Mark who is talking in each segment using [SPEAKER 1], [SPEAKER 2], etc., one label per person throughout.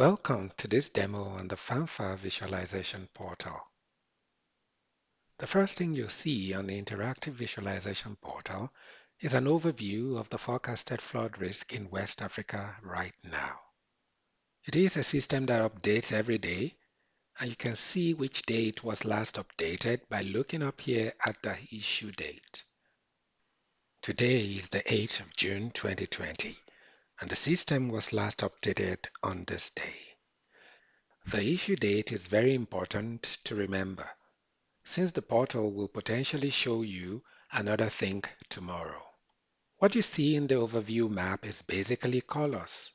[SPEAKER 1] Welcome to this demo on the FANFAR visualization portal. The first thing you'll see on the interactive visualization portal is an overview of the forecasted flood risk in West Africa right now. It is a system that updates every day and you can see which date was last updated by looking up here at the issue date. Today is the 8th of June 2020 and the system was last updated on this day. The issue date is very important to remember since the portal will potentially show you another thing tomorrow. What you see in the overview map is basically colors.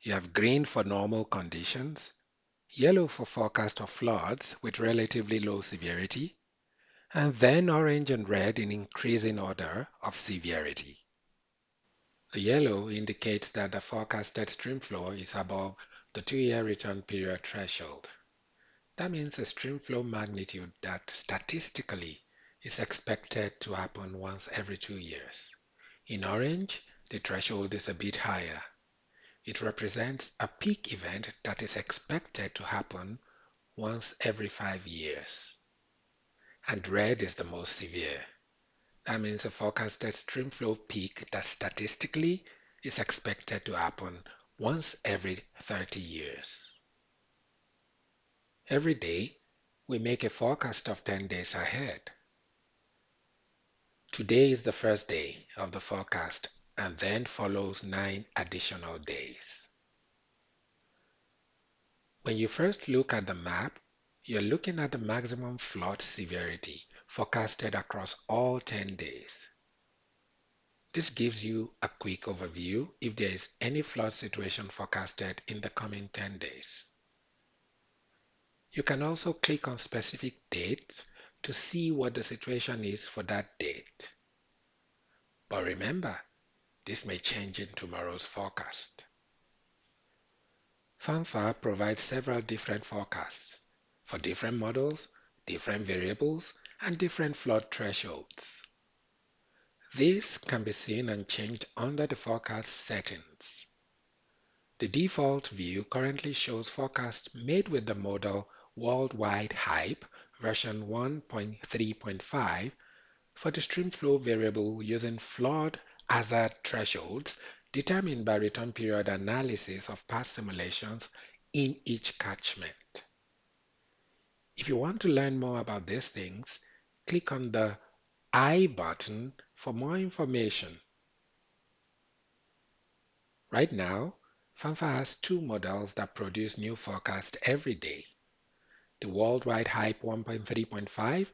[SPEAKER 1] You have green for normal conditions, yellow for forecast of floods with relatively low severity, and then orange and red in increasing order of severity. The yellow indicates that the forecasted stream flow is above the two-year return period threshold. That means a stream flow magnitude that statistically is expected to happen once every two years. In orange, the threshold is a bit higher. It represents a peak event that is expected to happen once every five years. And red is the most severe. That means a forecasted streamflow peak that statistically is expected to happen once every 30 years. Every day, we make a forecast of 10 days ahead. Today is the first day of the forecast and then follows nine additional days. When you first look at the map, you're looking at the maximum flood severity forecasted across all 10 days. This gives you a quick overview if there is any flood situation forecasted in the coming 10 days. You can also click on specific dates to see what the situation is for that date. But remember, this may change in tomorrow's forecast. FANFAR provides several different forecasts for different models, different variables, and different flood thresholds. These can be seen and changed under the forecast settings. The default view currently shows forecasts made with the model Worldwide Hype version 1.3.5 for the stream flow variable using flood hazard thresholds determined by return period analysis of past simulations in each catchment. If you want to learn more about these things, click on the I button for more information. Right now, FANFAR has two models that produce new forecasts every day. The Worldwide Hype 1.3.5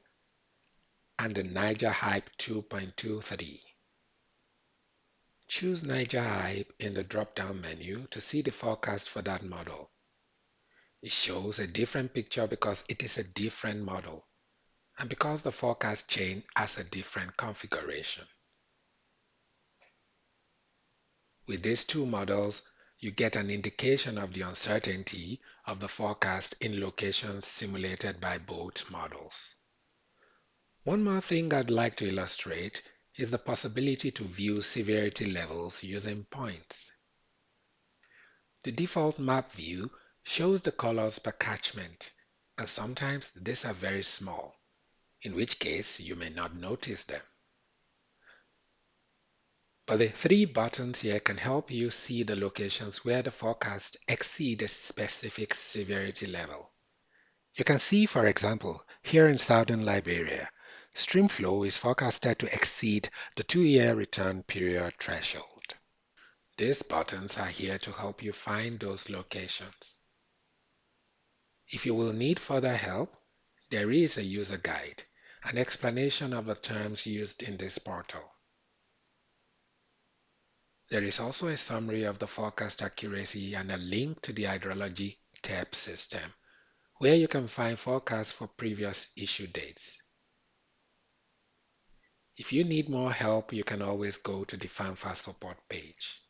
[SPEAKER 1] and the Niger Hype 2.23. Choose Niger Hype in the drop-down menu to see the forecast for that model. It shows a different picture because it is a different model and because the forecast chain has a different configuration. With these two models, you get an indication of the uncertainty of the forecast in locations simulated by both models. One more thing I'd like to illustrate is the possibility to view severity levels using points. The default map view shows the colors per catchment, and sometimes these are very small in which case you may not notice them. But the three buttons here can help you see the locations where the forecast exceed a specific severity level. You can see, for example, here in southern Liberia, stream flow is forecasted to exceed the two-year return period threshold. These buttons are here to help you find those locations. If you will need further help, there is a user guide an explanation of the terms used in this portal. There is also a summary of the forecast accuracy and a link to the hydrology TEP system, where you can find forecasts for previous issue dates. If you need more help, you can always go to the FANFAR support page.